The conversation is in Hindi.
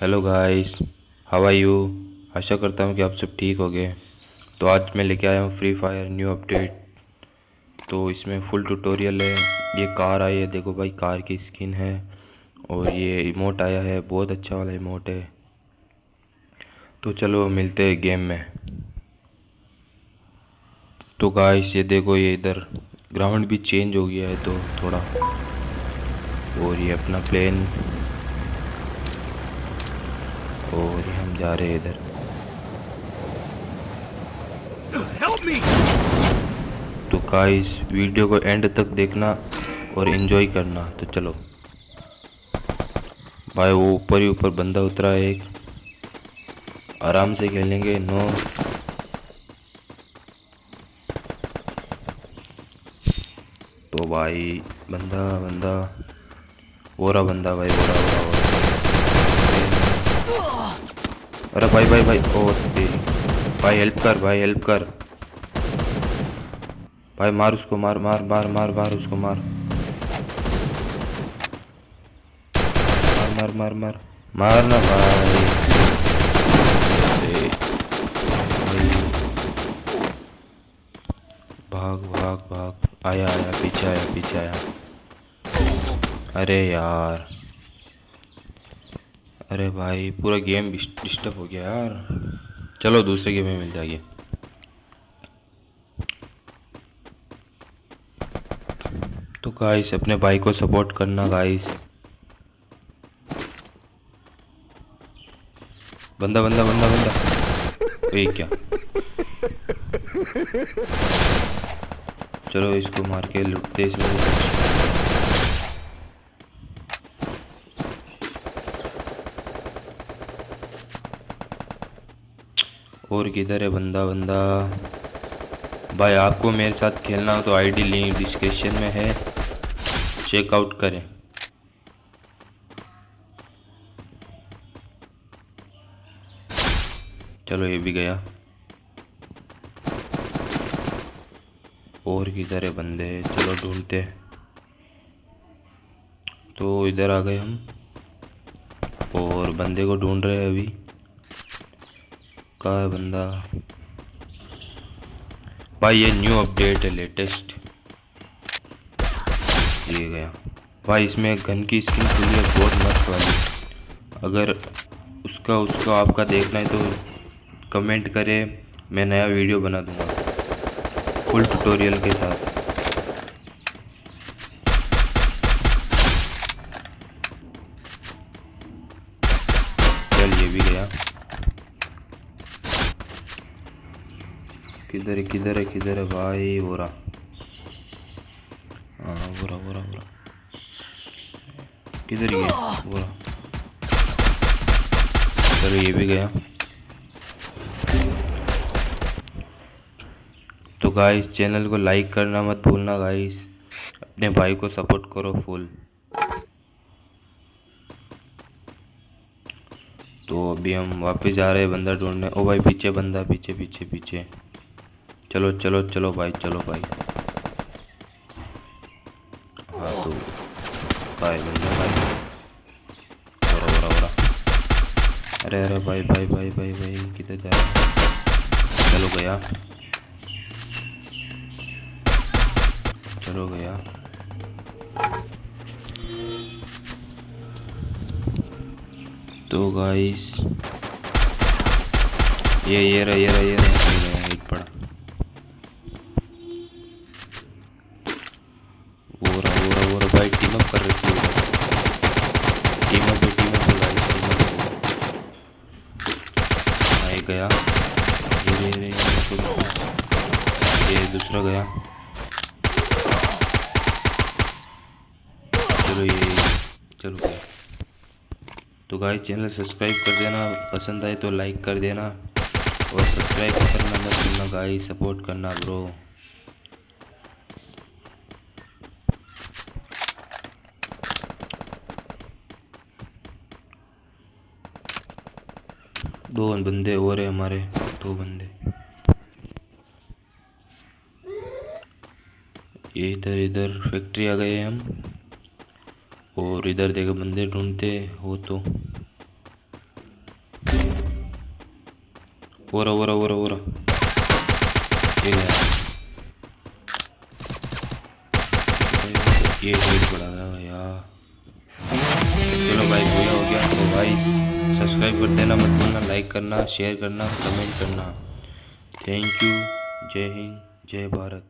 Hello guys how are you आशा करता हूँ कि आप सब ठीक हो गए तो आज मैं लेके आया हूँ फ्री फायर न्यू अपडेट तो इसमें फुल ट्यूटोरियल है। ये कार आई है। देखो भाई, कार की स्किन है। और ये इमोट आया है। बहुत अच्छा वाला इमोट है। तो चलो मिलते हैं गेम में। तो गाइस ये देखो ये इधर ग्राउंड भी चेंज हो गया है तो थोड़ा। और ये अपना प्लेन और हम जा रहे हैं इधर। तो गाइस वीडियो को एंड तक देखना और एंजॉय करना। तो चलो। भाई वो ऊपर ही ऊपर बंदा उतरा है एक। आराम से खेलेंगे नो तो भाई बंदा बंदा रहा बंदा भाई रहा वो रहा अरे भाई भाई भाई, ओ तेरी भाई हेल्प कर, भाई हेल्प कर। भाई, मार उसको, मार मार मार मार मार उसको मार मार मार मार। मार ना भाई। भाग भाग भाग। आया आया, पीछे आया पीछे आया। अरे यार। अरे भाई, पूरा गेम डिस्टर्ब हो गया यार। चलो, दूसरे गेम में मिल जाएगी। तो गाइस अपने भाई को सपोर्ट करना गाइस बंदा बंदा बंदा बंदा। ये क्या? चलो, इसको मार के लुटते इसमें और किधर है बंदा बंदा? भाई, आपको मेरे साथ खेलना हो तो आईडी लिंक डिस्क्रिप्शन में है। चेकआउट करें। चलो ये भी गया। और किधर है बंदे? चलो ढूंढते तो इधर आ गए हम। और बंदे को ढूंढ रहे हैं अभी। का है बंदा। भाई, ये न्यू अपडेट है लेटेस्ट ये गया। भाई, इसमें गन की स्किन खुली है बहुत मस्त वाली। अगर उसका उसका आपका देखना है तो कमेंट करें, मैं नया वीडियो बना दूँगा। फुल ट्यूटोरियल के साथ। चल, ये भी गया। किधर है किधर है किधर है भाई? बोरा। हाँ बोरा बोरा बोरा। किधर है बोरा। चलो ये भी गया। तो गाइस चैनल को लाइक करना मत भूलना गाइस अपने भाई को सपोर्ट करो फुल तो अभी हम वापस जा रहे हैं बंदा ढूँढने। ओ भाई, पीछे बंदा, पीछे पीछे पीछे। चलो चलो चलो भाई चलो भाई। हाँ तो भाई भाई अरे अरे, भाई भाई भाई भाई भाई, किधर जा चलो गया। चलो गया। तो गाइस ये ये रहा ये रहा ये रहा भाई टीम अप कर रखी है। टीम अप टीम अप भाई टीम अप भाई गया। ये ये ये दूसरा गया। चलो ये चलो तो गाइस चैनल सब्सक्राइब कर देना। पसंद आए तो लाइक कर देना। और सब्सक्राइब करना मत भूलना गाइस सपोर्ट करना ब्रो दो बंदे और है हमारे, दो बंदे। ये इधर इधर फैक्ट्री आ गए हम, और इधर देखो बंदे ढूंढते हो तो। ओरा ओरा ओरा ओरा ये है। यार। चलो भाई हो गया तो भाई सब्सक्राइब कर देना मत भूलना लाइक करना शेयर करना कमेंट करना। थैंक यू जय हिंद जय भारत